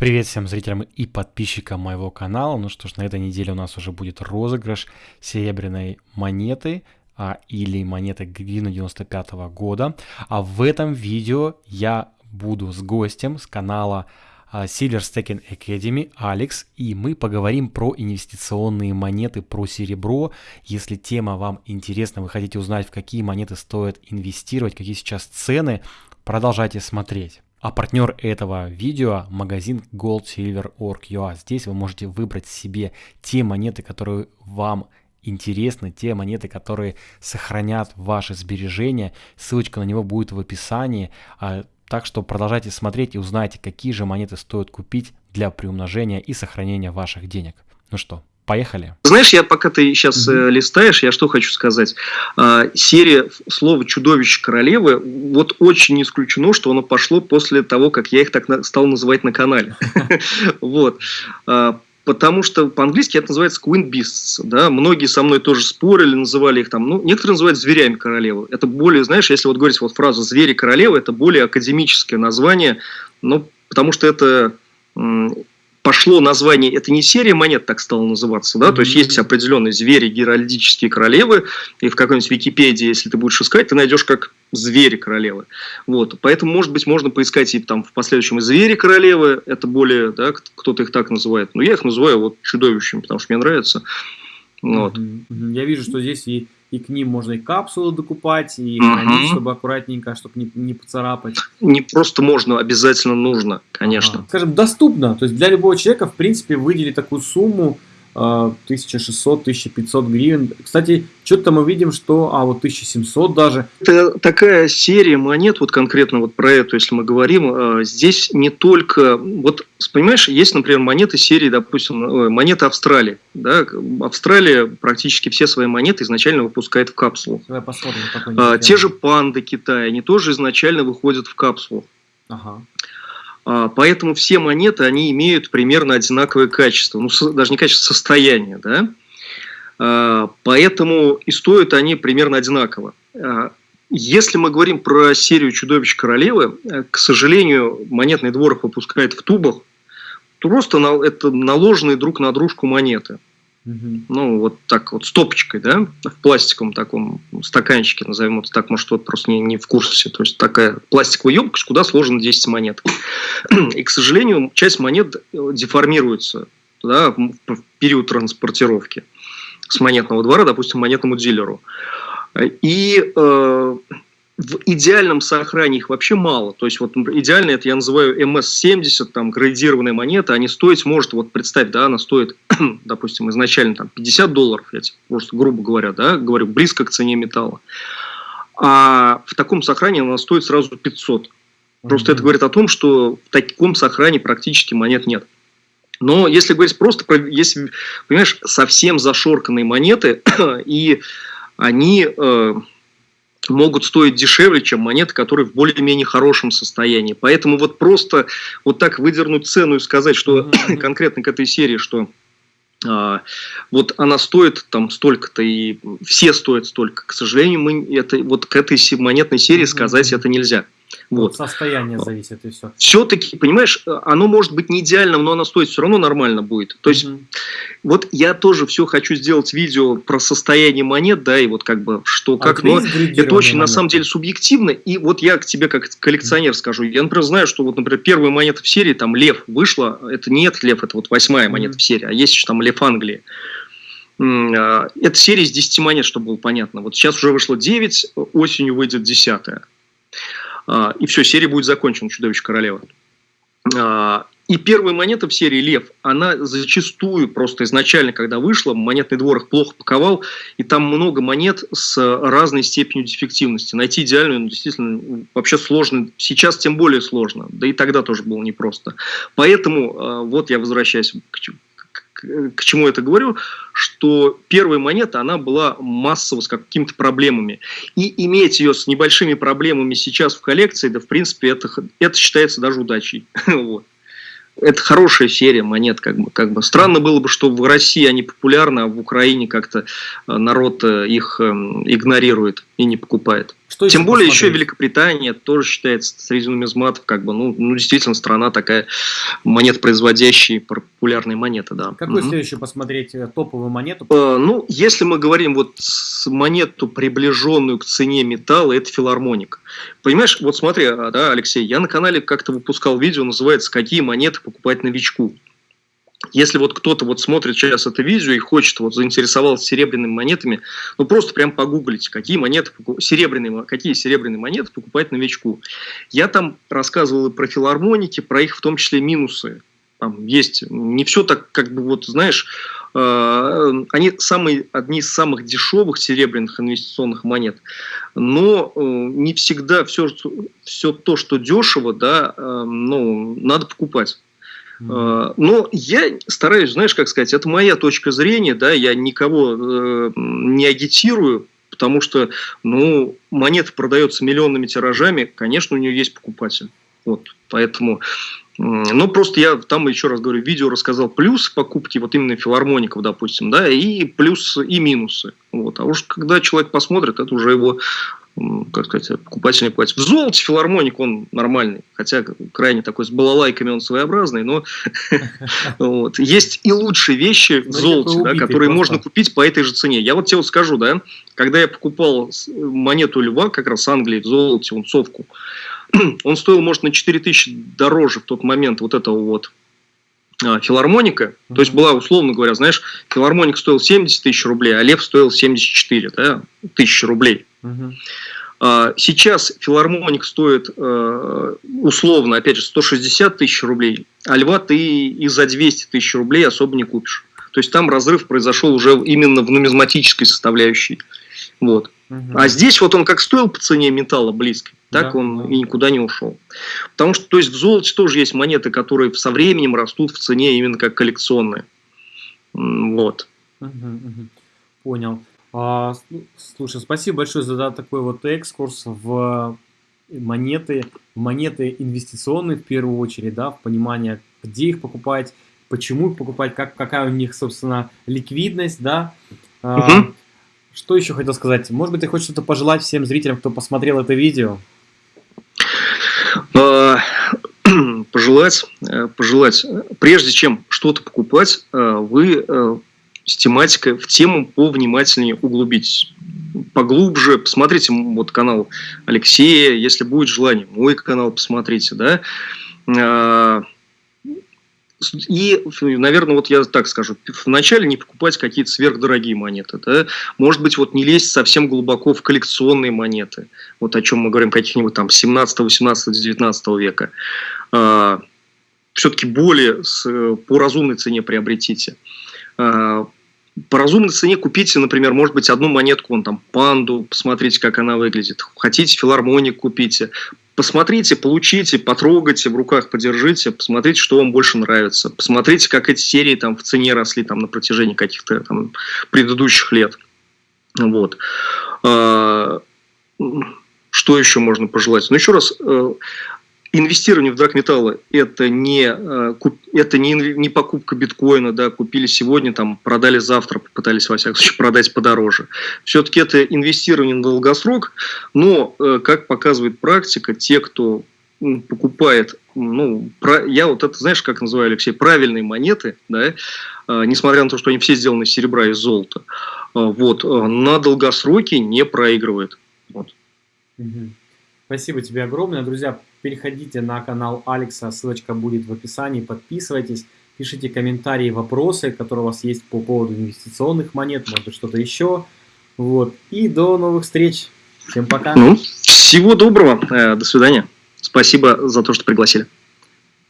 Привет всем зрителям и подписчикам моего канала. Ну что ж, на этой неделе у нас уже будет розыгрыш серебряной монеты а, или монеты Грина 95 -го года. А в этом видео я буду с гостем с канала а, Silver Stacking Academy, Алекс, и мы поговорим про инвестиционные монеты, про серебро. Если тема вам интересна, вы хотите узнать, в какие монеты стоит инвестировать, какие сейчас цены, продолжайте смотреть. А партнер этого видео – магазин goldsilver.org.ua. Здесь вы можете выбрать себе те монеты, которые вам интересны, те монеты, которые сохранят ваши сбережения. Ссылочка на него будет в описании. А, так что продолжайте смотреть и узнайте, какие же монеты стоит купить для приумножения и сохранения ваших денег. Ну что, Поехали. Знаешь, я пока ты сейчас mm-hmm. э, листаешь, я что хочу сказать. Э, серия слова «Чудовище королевы», вот очень не исключено, что оно пошло после того, как я их так на, стал называть на канале. Вот. А, потому что по-английски это называется Queen Beasts. Да? Многие со мной тоже спорили, называли их там. Ну, некоторые называют зверями королевы. Это более, знаешь, если вот говорить вот фразу «звери королевы», это более академическое название, ну, потому что это пошло название, это не серия монет так стало называться, да, mm-hmm. то есть есть определенные звери, геральдические королевы, и в какой-нибудь Википедии, если ты будешь искать, ты найдешь как звери королевы. Вот, поэтому, может быть, можно поискать и там в последующем и звери королевы, это более, да, кто-то их так называет, но я их называю вот чудовищами, потому что мне нравится. Вот. Mm-hmm. Я вижу, что здесь и и к ним можно и капсулы докупать, и хранить, угу. чтобы аккуратненько, чтобы не, не поцарапать. Не просто можно, обязательно нужно, конечно. Ага. Скажем, доступно. То есть для любого человека, в принципе, выделить такую сумму 1600-1500 гривен. Кстати, что-то мы видим, что, а вот 1700 даже. Это такая серия монет, вот конкретно вот про эту, если мы говорим, а, здесь не только, вот понимаешь, есть, например, монеты серии, допустим, э, монеты Австралии. Да? Австралия практически все свои монеты изначально выпускает в капсулу. Давай посмотрим, а, Те же панды Китая, они тоже изначально выходят в капсулу. Ага. А, поэтому все монеты, они имеют примерно одинаковое качество, ну, даже не качество, состояние, да. А, поэтому и стоят они примерно одинаково. А, если мы говорим про серию «Чудовищ королевы», э, к сожалению, монетный двор выпускает в тубах, просто это наложенные друг на дружку монеты. Угу. Ну, вот так вот, стопочкой, да, в пластиковом таком стаканчике, назовем это так, может, кто-то просто не, не в курсе. То есть, такая пластиковая емкость, куда сложено 10 монет. И, к сожалению, часть монет деформируется да, в период транспортировки с монетного двора, допустим, монетному дилеру. И э, в идеальном сохранении их вообще мало. То есть, вот идеально это я называю MS-70, там, градированная монета, они стоить может, вот представь, да, она стоит, допустим, изначально там 50 долларов, я тебе просто грубо говоря, да, говорю, близко к цене металла. А в таком сохранении она стоит сразу 500. Просто mm-hmm. это говорит о том, что в таком сохранении практически монет нет. Но если говорить просто про, если, понимаешь, совсем зашорканные монеты, и они... Э, могут стоить дешевле, чем монеты, которые в более-менее хорошем состоянии. Поэтому вот просто вот так выдернуть цену и сказать, что конкретно к этой серии, что а, вот она стоит там столько-то, и все стоят столько. К сожалению, мы это, вот к этой монетной серии сказать это нельзя. Вот. Состояние зависит и все. Все-таки, понимаешь, оно может быть не идеальным, но оно стоит все равно нормально будет. То есть, mm-hmm. вот я тоже все хочу сделать видео про состояние монет, да, и вот как бы что, а как, но это очень монеты? на самом деле субъективно. И вот я к тебе как коллекционер mm-hmm. скажу, я, например, знаю, что вот, например, первая монета в серии, там, Лев вышла, это не этот Лев, это вот восьмая mm-hmm. монета в серии, а есть еще там Лев Англии. А, это серия из 10 монет, чтобы было понятно. Вот сейчас уже вышло 9, осенью выйдет 10. А, и все, серия будет закончена, Чудовище Королева. И первая монета в серии «Лев», она зачастую, просто изначально, когда вышла, монетный двор их плохо паковал, и там много монет с разной степенью дефективности. Найти идеальную, ну, действительно, вообще сложно. Сейчас тем более сложно, да и тогда тоже было непросто. Поэтому, а, вот я возвращаюсь к к чему это говорю, что первая монета, она была массово с какими-то проблемами. И иметь ее с небольшими проблемами сейчас в коллекции, да, в принципе, это, это считается даже удачей. вот. Это хорошая серия монет, как бы, как бы. Странно было бы, что в России они популярны, а в Украине как-то э, народ э, их эм, игнорирует и не покупает. Что Тем более посмотреть? еще Великобритания тоже считается среди нумизматов, как бы, ну, ну действительно страна такая монет производящая популярные монеты, да. Какую угу. следующую посмотреть э, топовую монету? Э, ну, если мы говорим вот монету, приближенную к цене металла, это филармоник. Понимаешь, вот смотри, а, да, Алексей, я на канале как-то выпускал видео, называется «Какие монеты покупать новичку?». Если вот кто-то вот смотрит сейчас это видео и хочет, вот заинтересовался серебряными монетами, ну просто прям погуглите, какие монеты, серебряные, какие серебряные монеты покупать новичку. Я там рассказывал и про филармоники, про их в том числе минусы. Там есть не все так, как бы вот, знаешь, э, они самые, одни из самых дешевых серебряных инвестиционных монет, но э, не всегда все, все то, что дешево, да, э, ну, надо покупать. Mm. Но я стараюсь, знаешь, как сказать, это моя точка зрения, да, я никого э, не агитирую, потому что, ну, монета продается миллионными тиражами, конечно, у нее есть покупатель. Вот, поэтому, ну, просто я там, еще раз говорю, видео рассказал плюс покупки вот именно филармоников, допустим, да, и плюс и минусы. Вот. А уж когда человек посмотрит, это уже его как сказать, покупатель не платит. В золоте филармоник он нормальный, хотя крайне такой с балалайками он своеобразный, но вот. есть и лучшие вещи в ну, золоте, да, которые можно купить по этой же цене. Я вот тебе вот скажу, да, когда я покупал монету льва, как раз Англии в золоте, унцовку, он стоил, может, на 4000 дороже в тот момент вот этого вот а, филармоника, mm -hmm. то есть была, условно говоря, знаешь, филармоник стоил 70 тысяч рублей, а лев стоил 74 да, тысячи рублей. -hmm. Сейчас филармоник стоит э, условно, опять же, 160 тысяч рублей, а льва ты и за 200 тысяч рублей особо не купишь. То есть там разрыв произошел уже именно в нумизматической составляющей. Вот. Угу. А здесь вот он как стоил по цене металла близко, так да, он и никуда не ушел. Потому что то есть в золоте тоже есть монеты, которые со временем растут в цене именно как коллекционные. Вот. Угу, угу. Понял. А, слушай, спасибо большое за такой вот экскурс в монеты, в монеты инвестиционные в первую очередь, да, в понимание, где их покупать, почему их покупать, как, какая у них, собственно, ликвидность, да. Угу. Что еще хотел сказать? Может быть, ты хочешь что-то пожелать всем зрителям, кто посмотрел это видео? А, пожелать, э, пожелать, прежде чем что-то покупать, э, вы э, с тематикой, в тему повнимательнее углубитесь. Поглубже посмотрите вот канал Алексея, если будет желание, мой канал посмотрите, да, а, и, наверное, вот я так скажу, вначале не покупать какие-то сверхдорогие монеты. Да? Может быть, вот не лезть совсем глубоко в коллекционные монеты. Вот о чем мы говорим, каких-нибудь там 17, 18, 19 века. А, Все-таки более по разумной цене приобретите. А, по разумной цене купите, например, может быть, одну монетку, вон там, панду, посмотрите, как она выглядит. Хотите филармоник купите посмотрите, получите, потрогайте, в руках подержите, посмотрите, что вам больше нравится. Посмотрите, как эти серии там в цене росли там на протяжении каких-то там предыдущих лет. Вот. А, что еще можно пожелать? Ну, еще раз, э, инвестирование в драгметаллы это не, э, это не, не покупка биткоина, да, купили сегодня, там, продали завтра, попытались, во всяком случае, продать подороже. Все-таки это инвестирование на долгосрок, но, э, как показывает практика, те, кто покупает, ну, про, я вот это, знаешь, как называю, Алексей, правильные монеты, да, э, несмотря на то, что они все сделаны из серебра и золота, вот, на долгосроке не проигрывает. Вот. Спасибо тебе огромное. Друзья, переходите на канал Алекса, ссылочка будет в описании, подписывайтесь, пишите комментарии, вопросы, которые у вас есть по поводу инвестиционных монет, может быть что-то еще. Вот. И до новых встреч. Всем пока. Ну, всего доброго. Э, до свидания. Спасибо за то, что пригласили.